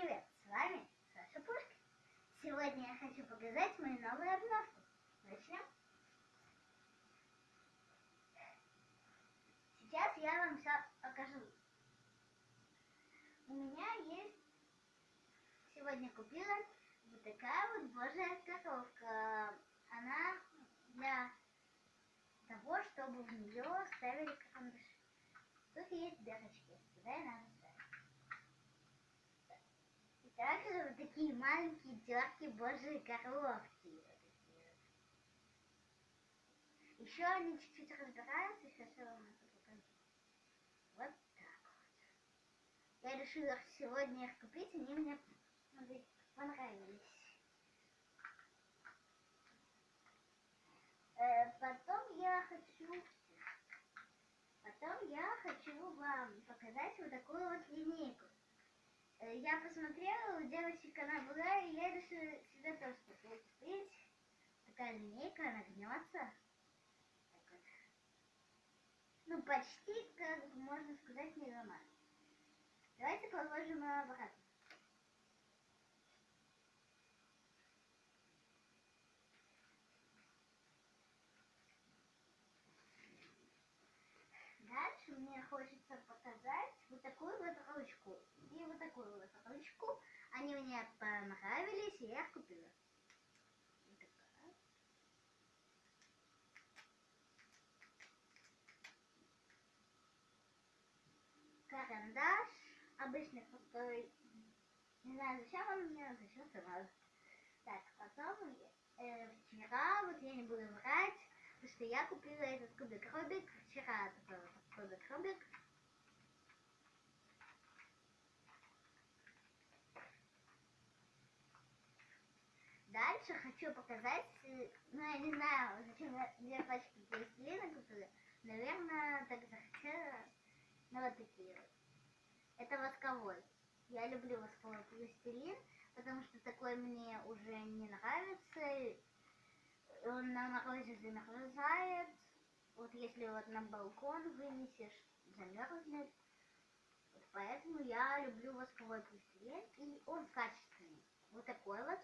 привет! С вами Саша Пушкин. Сегодня я хочу показать мою новую обновку. Начнем. Сейчас я вам все покажу. У меня есть... Сегодня купила вот такая вот божья коровка. Она для того, чтобы в нее ставили карандаши. Тут есть дырочки, туда и надо ставить. И также вот такие маленькие терки божьи коровки. Еще они чуть-чуть разбираются, сейчас я вам это покажу. Вот так вот. Я решила сегодня их купить, они мне понравились. Э, потом я хочу... Потом я хочу вам показать вот такую вот линейку. Э, я посмотрела, у девочек она была, и я решила себе тоже купить. Такая линейка, она гнется. Так вот. Ну, почти, как можно сказать, не ломать. Давайте положим обратно. Дальше мне хочется показать вот такую вот ручку такую вот ручку. Они мне понравились, и я их купила. Карандаш обычный простой. Не знаю, зачем он мне, зачем надо. Так, потом э, вчера, вот я не буду врать, потому что я купила этот кубик Рубик вчера, такой вот кубик Рубик. Дальше хочу показать, ну я не знаю, зачем две пачки пластилина купила. Наверное, так захотела, ну вот такие вот. Это восковой. Я люблю восковой пластилин, потому что такой мне уже не нравится. Он на морозе замерзает. Вот если вот на балкон вынесешь, замерзнет. Вот поэтому я люблю восковой пластилин, и он качественный. Вот такой вот.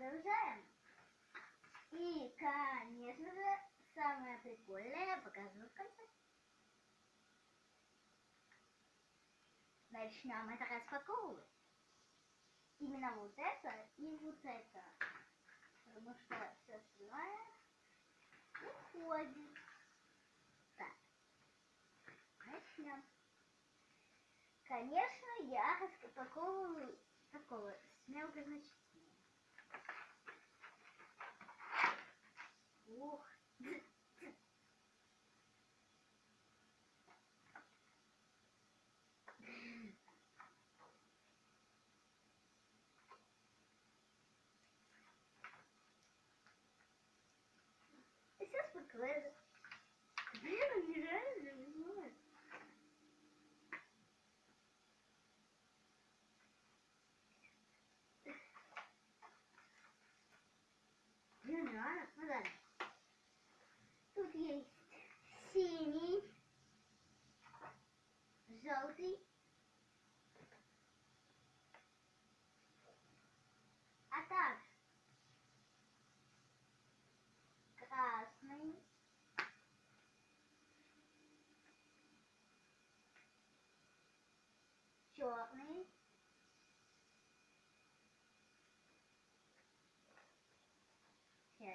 Продолжаем. И, конечно же, самое прикольное я покажу в конце. Начнем это распаковывать. Именно вот это и вот это. Потому что все остальное уходит. Так. Начнем. Конечно, я распаковываю такого с мелкозначительным. Ух. Yeah, I don't know that.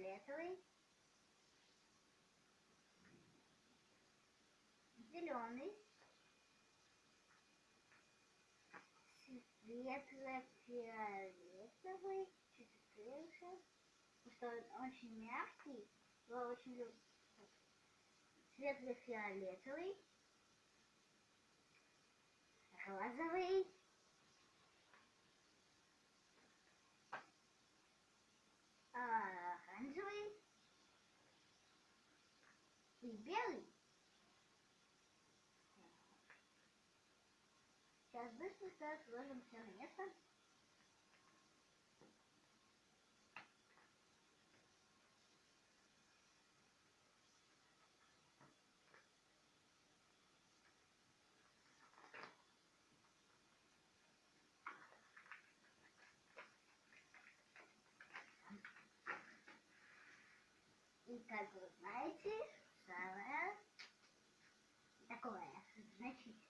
Фиолетовый, зеленый, светло-фиолетовый, чуть открылся, потому что он очень мягкий, его очень люблю. Светло-фиолетовый, розовый, оранжевый Ты белый? Сейчас быстренько сложим все на место. И как вы знаете, самое такое значительное.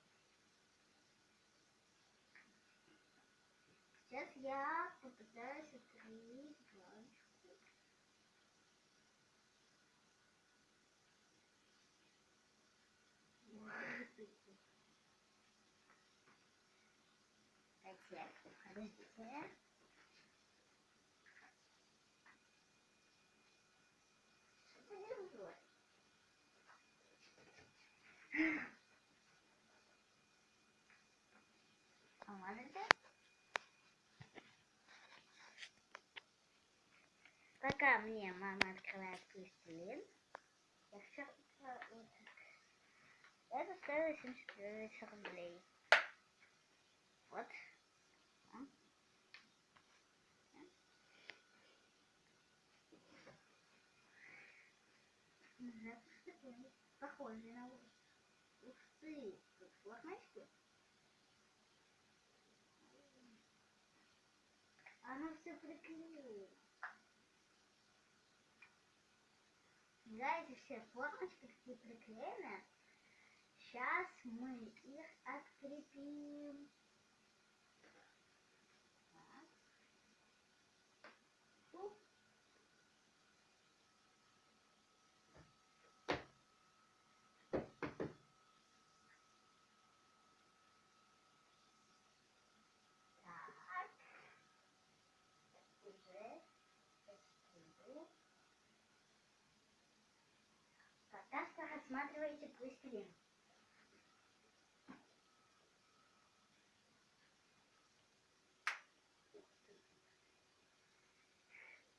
Сейчас я попытаюсь открыть баночку. Так, подождите. Что-то не вроде. Помазайте. Пока мне мама открывает пластилин, я так. Это стоило 70 рублей. Вот. Похожий на вот. Ух ты, флажочки. Оно все формочки приклеены. Сейчас мы их открепим. Так. Уп. Так. Уже открыли. Рассматривайте пластилин.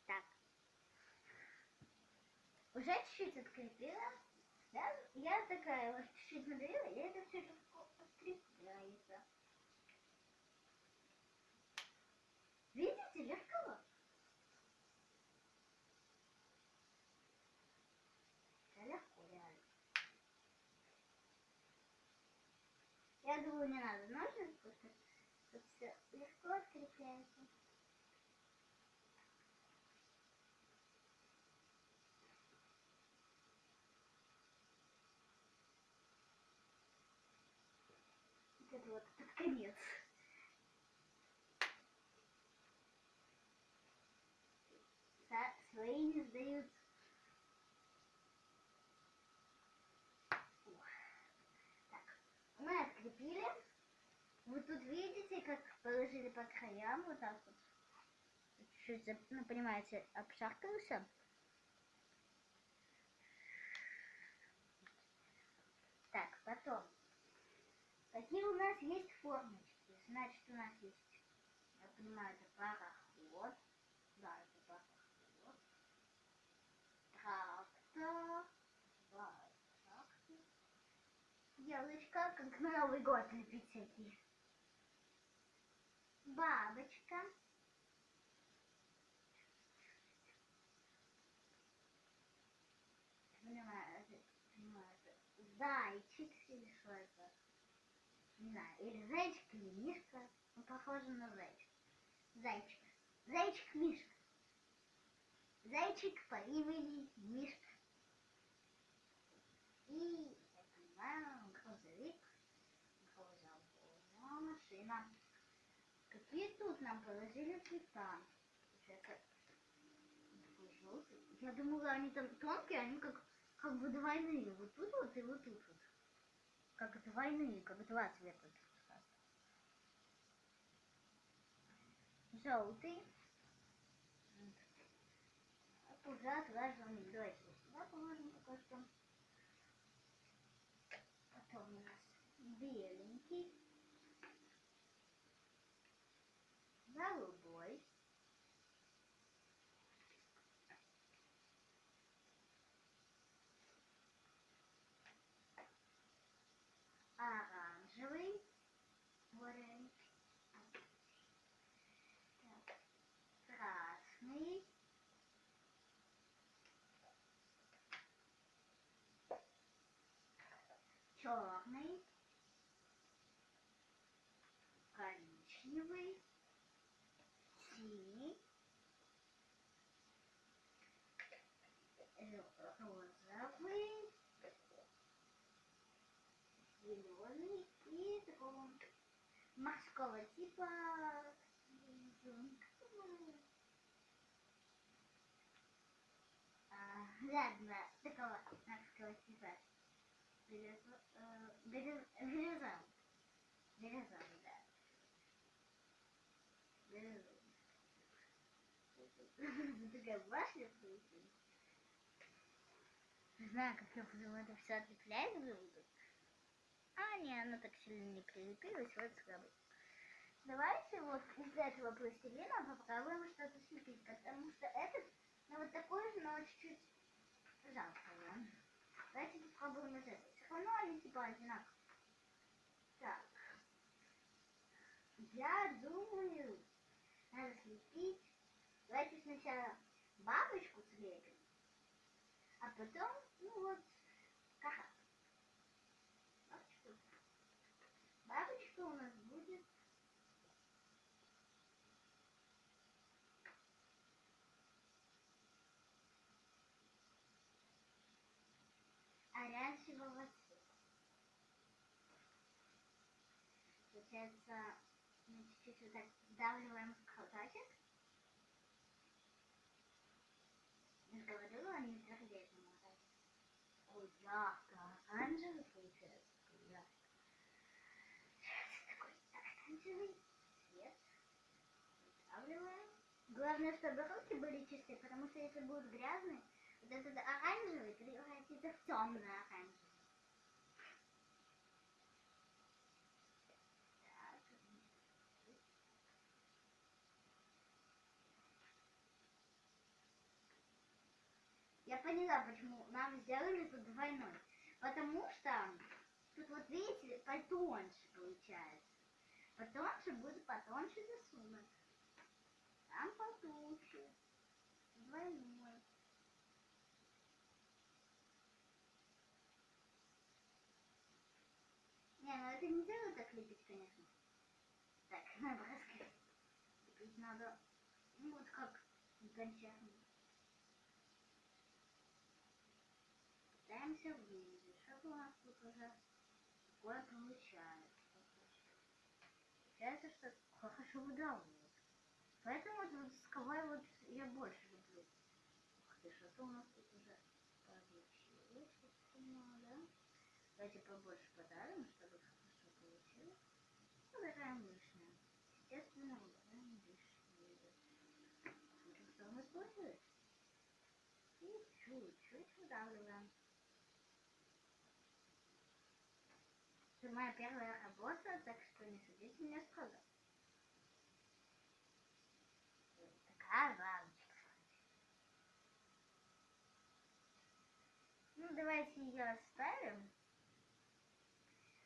Так. Уже чуть-чуть открепила. Да? Я такая вот чуть-чуть надавила, и это все открепляется. Видите, легко? Да легко, реально. Я думаю, не надо ножниц, что тут все легко открепляется. Вот это вот под конец. Са- Свои не сдают. Ух. Так, мы открепили. Вы тут видите, как положили по краям, вот так вот. Чуть-чуть, ну, понимаете, обшаркался. Так, потом. Какие у нас есть формочки? Значит, у нас есть, я понимаю, это пароход. Да, это пароход. Трактор. Да, трактор. Елочка, как на Новый год лепить всякие. Бабочка. Понимаю, понимаю, зайчик или что это? Не знаю, или зайчик, или мишка. Ну, похоже на зайчик. Зайчик. Зайчик Мишка. Зайчик по имени Мишка. И, я понимаю, грузовик. Грузовая машина. Какие тут нам положили цвета? Я думала, они там тонкие, они как, как бы двойные. Вот тут вот и вот тут вот. Как двойные, как два цвета. Желтый. Уже. Давайте вот сюда положим пока что. Потом у нас беленький. красивый синий, розовый, зеленый. И такого морского типа. А, ладно, такого морского типа. Горизонт. Горизонт. Э, знаю, как я буду это все отлеплять буду. А, не, оно так сильно не прилепилось, вот слабый. Давайте вот из этого пластилина попробуем что-то слепить, потому что этот, ну вот такой же, но чуть-чуть жалко его. Давайте попробуем из этого. Все равно они типа одинаковые. Так. Я думаю, надо слепить. Давайте сначала бабочку слепим, а потом, ну вот, как Бабочку. Бабочка у нас будет оранжевого цвета. Получается, мы чуть-чуть вот так сдавливаем колпачек. Я же говорила, они твердеют намного. Ярко. Сейчас такой оранжевый цвет. Сдавливаем. Главное, чтобы руки были чистые, потому что если будут грязные, вот этот оранжевый превратится в темный оранжевый. Так. Я поняла, почему нам сделали тут двойной. Потому что тут вот видите, потоньше получается. Потоньше будет потоньше рисунок. Там потолще. Двойной. Не, ну это не дело так лепить, конечно. Так, раскрыть. Лепить надо, ну вот как гончарный. Пытаемся вывести, что у нас тут уже такое получается. Получается, что хорошо выдавливает. Поэтому вот восковой вот я больше люблю. Ух ты, что-то у нас тут уже получилось. Давайте побольше подарим, чтобы хорошо получилось. Убираем лишнее. Естественно, убираем лишнее. Смотрим, что у нас получилось. И чуть-чуть выдавливаем. Это первая работа, так что не судите меня строго. Такая бабочка. Ну, давайте ее оставим.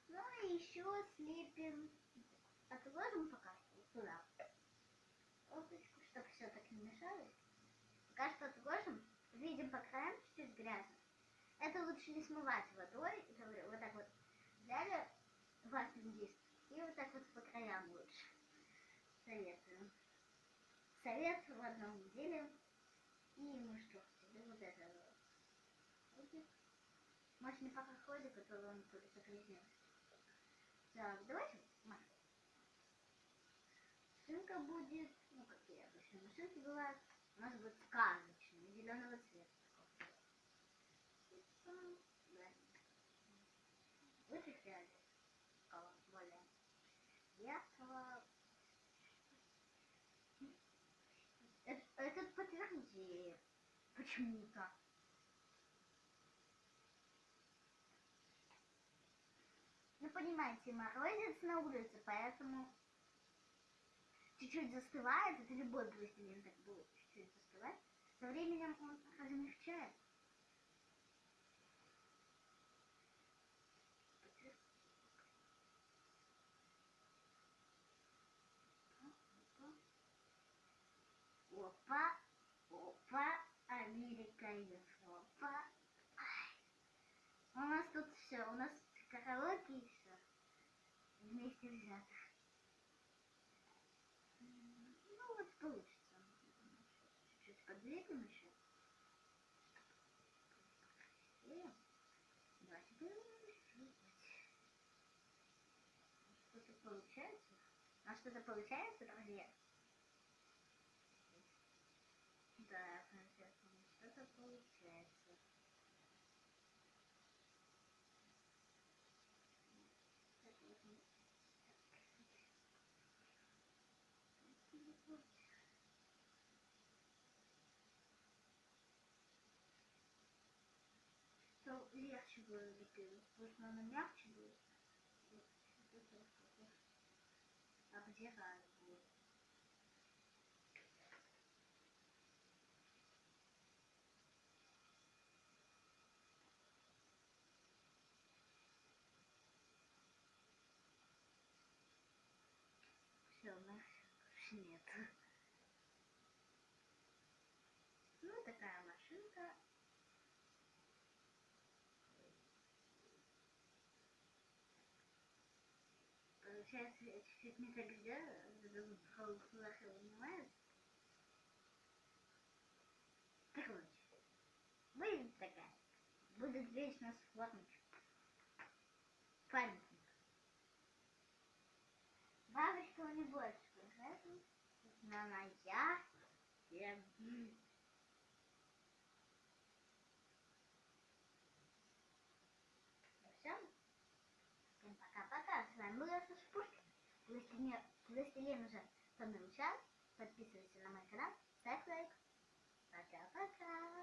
Ну и еще слепим. Отложим пока что вот туда. Полосочку, чтобы все так не мешалось. Пока что отложим. Видим по краям чуть-чуть грязно. Это лучше не смывать водой. Вот так вот взяли ватный диск и вот так вот по краям лучше. Советую. Совет в одном деле. И ну что, тебе вот это будет. Может не пока ходит, который он будет загрязнился. Так, давайте масло. Машинка будет, ну какие обычно машинки бывают, у нас будет сказочная, зеленого цвета. такого. Да. Лучше фиолетового, более яркого. Эт- Этот почему-то. Ну, понимаете, морозец на улице, поэтому чуть-чуть застывает. Это любой пластилин так будет чуть-чуть застывать. Со временем он размягчает. Все, у нас караоке все. Вместе взято. М, Ну вот получится. Чуть-чуть подвигнем еще. И давайте будем рисовать. получается? А что-то получается, друзья? Да, что-то получается. То легче будет лепить. Потому что оно мягче вот обдирать будет. Все, больше нет. Ну, такая машинка. Я чуть-чуть не так потом плохо вынимает. Короче, будет такая. Будет вечно с формочкой. Памятник. Бабочка у не больше, поэтому на моя. Я... Все. Всем пока-пока. С вами была Саша Пушкин. Властелин, Властелин уже понравился. Подписывайся на мой канал. Ставь лайк. Пока-пока.